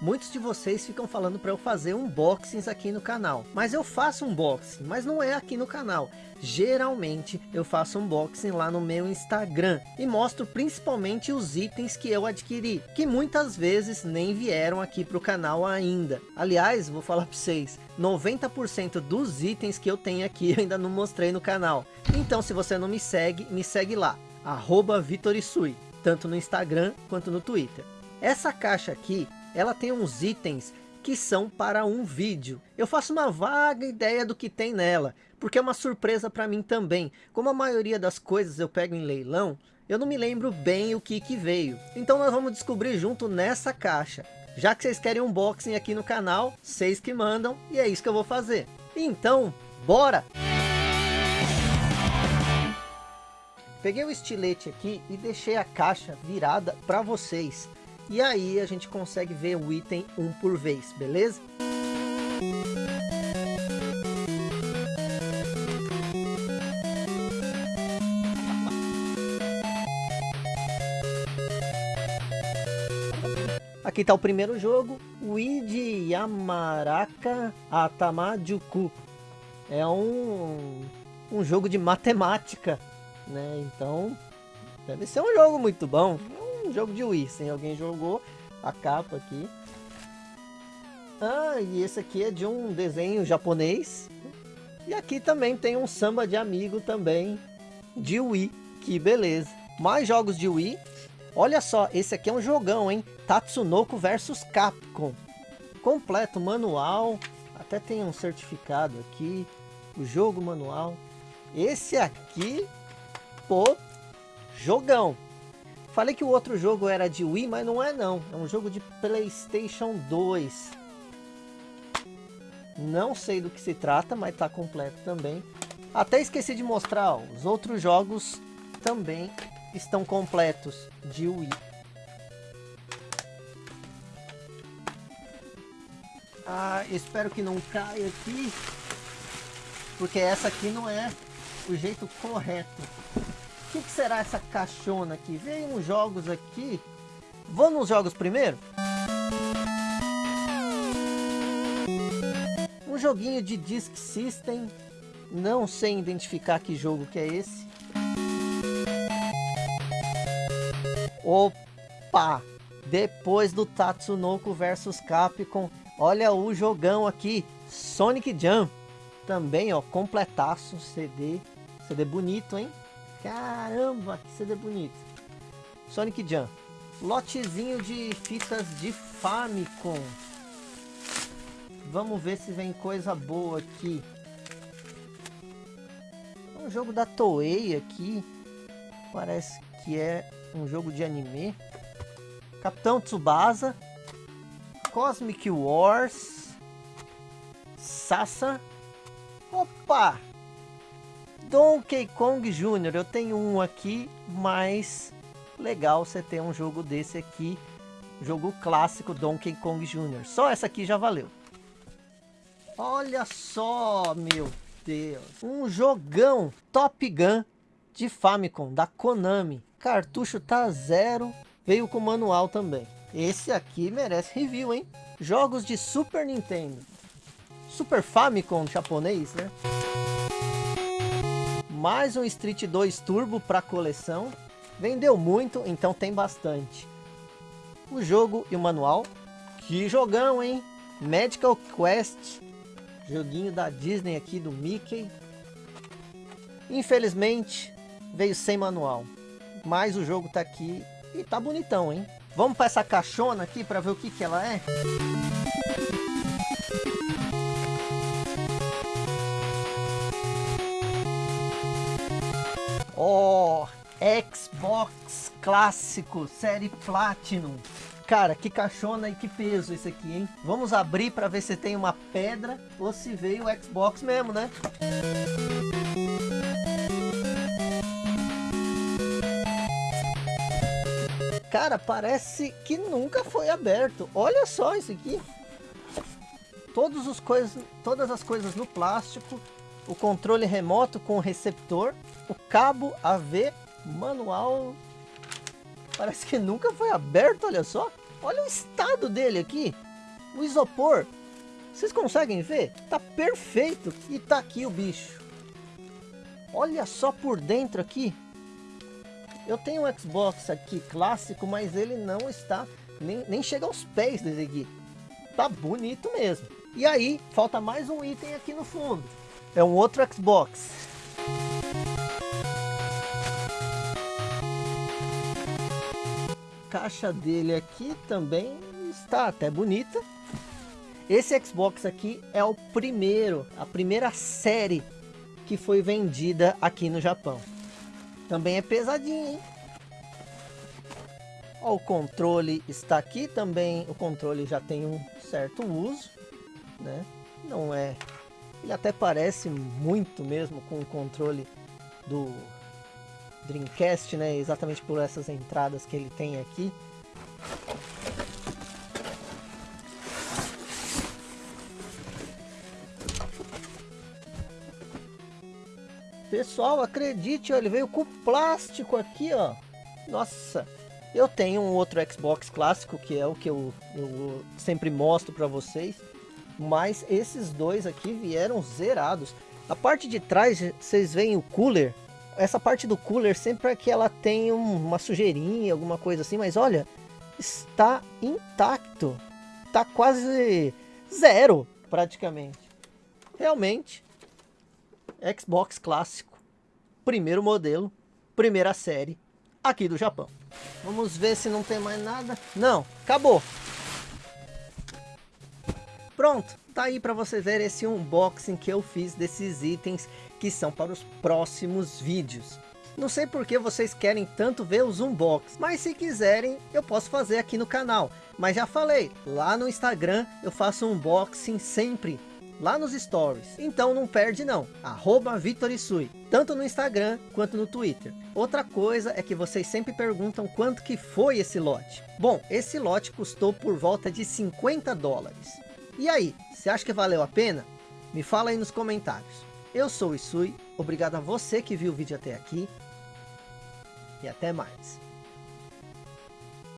Muitos de vocês ficam falando para eu fazer unboxings aqui no canal. Mas eu faço unboxing, mas não é aqui no canal. Geralmente eu faço unboxing lá no meu Instagram. E mostro principalmente os itens que eu adquiri. Que muitas vezes nem vieram aqui para o canal ainda. Aliás, vou falar para vocês. 90% dos itens que eu tenho aqui eu ainda não mostrei no canal. Então se você não me segue, me segue lá. Arroba Vitorisui. Tanto no Instagram quanto no Twitter. Essa caixa aqui ela tem uns itens que são para um vídeo. Eu faço uma vaga ideia do que tem nela, porque é uma surpresa para mim também. Como a maioria das coisas eu pego em leilão, eu não me lembro bem o que que veio. Então nós vamos descobrir junto nessa caixa. Já que vocês querem unboxing aqui no canal, vocês que mandam, e é isso que eu vou fazer. Então, bora! Peguei o estilete aqui e deixei a caixa virada para vocês. E aí a gente consegue ver o item um por vez, beleza? Aqui está o primeiro jogo, Uiji Yamaraka Atamajuku. É um, um jogo de matemática, né? Então, deve ser um jogo muito bom um jogo de Wii. Se alguém jogou a capa aqui. Ah, e esse aqui é de um desenho japonês. E aqui também tem um samba de amigo também de Wii. Que beleza. Mais jogos de Wii. Olha só, esse aqui é um jogão, hein? Tatsunoko versus Capcom. Completo, manual. Até tem um certificado aqui. O jogo manual. Esse aqui, pô, jogão. Falei que o outro jogo era de Wii, mas não é não. É um jogo de Playstation 2. Não sei do que se trata, mas tá completo também. Até esqueci de mostrar, ó, os outros jogos também estão completos de Wii. Ah, espero que não caia aqui, porque essa aqui não é o jeito correto. O que, que, será essa caixona aqui? Veio uns jogos aqui. Vamos nos jogos primeiro? Um joguinho de Disk System. Não sei identificar que jogo que é esse. Opa! Depois do Tatsunoko versus Capcom. Olha o jogão aqui. Sonic Jump. Também, ó, completaço CD. CD bonito, hein? Caramba, que CD bonito. Sonic Jam. Lotezinho de fitas de Famicom. Vamos ver se vem coisa boa aqui. Um jogo da Toei aqui. Parece que é um jogo de anime. Capitão Tsubasa. Cosmic Wars. Sassa. Opa! Donkey Kong Jr. Eu tenho um aqui, mas legal você ter um jogo desse aqui. Jogo clássico Donkey Kong Jr. Só essa aqui já valeu. Olha só, meu Deus. Um jogão Top Gun de Famicom, da Konami. Cartucho tá zero. Veio com manual também. Esse aqui merece review, hein? Jogos de Super Nintendo. Super Famicom japonês, né? Mais um Street 2 Turbo para coleção. Vendeu muito, então tem bastante. O jogo e o manual. Que jogão, hein? Medical Quest. Joguinho da Disney aqui do Mickey. Infelizmente, veio sem manual. Mas o jogo tá aqui e tá bonitão, hein? Vamos para essa caixona aqui para ver o que que ela é? Ó, oh, Xbox clássico, série Platinum. Cara, que caixona e que peso esse aqui, hein? Vamos abrir para ver se tem uma pedra ou se veio o Xbox mesmo, né? Cara, parece que nunca foi aberto. Olha só isso aqui. Todos os coisas, todas as coisas no plástico o controle remoto com receptor, o cabo AV manual, parece que nunca foi aberto, olha só. Olha o estado dele aqui. O isopor, vocês conseguem ver? Tá perfeito. E tá aqui o bicho. Olha só por dentro aqui. Eu tenho um Xbox aqui clássico, mas ele não está, nem, nem chega aos pés desse aqui. Tá bonito mesmo. E aí, falta mais um item aqui no fundo. É um outro Xbox. Caixa dele aqui também está até bonita. Esse Xbox aqui é o primeiro, a primeira série que foi vendida aqui no Japão. Também é pesadinho, hein? Ó, o controle está aqui também. O controle já tem um certo uso, né? Não é... Ele até parece muito mesmo com o controle do Dreamcast, né? Exatamente por essas entradas que ele tem aqui. Pessoal, acredite, ó, ele veio com plástico aqui, ó. Nossa, eu tenho um outro Xbox clássico, que é o que eu, eu sempre mostro para vocês. Mas esses dois aqui vieram zerados. A parte de trás, vocês veem o cooler. Essa parte do cooler sempre é que ela tem uma sujeirinha, alguma coisa assim. Mas olha, está intacto. Está quase zero, praticamente. Realmente, Xbox clássico, primeiro modelo, primeira série, aqui do Japão. Vamos ver se não tem mais nada. Não, acabou. Pronto, tá aí para você ver esse unboxing que eu fiz desses itens que são para os próximos vídeos. Não sei por que vocês querem tanto ver os unbox, mas se quiserem eu posso fazer aqui no canal. Mas já falei, lá no Instagram eu faço unboxing sempre lá nos stories. Então não perde não, arroba Vitorisui, tanto no Instagram quanto no Twitter. Outra coisa é que vocês sempre perguntam quanto que foi esse lote. Bom, esse lote custou por volta de 50 dólares. E aí, você acha que valeu a pena? Me fala aí nos comentários. Eu sou o Isui, obrigado a você que viu o vídeo até aqui. E até mais.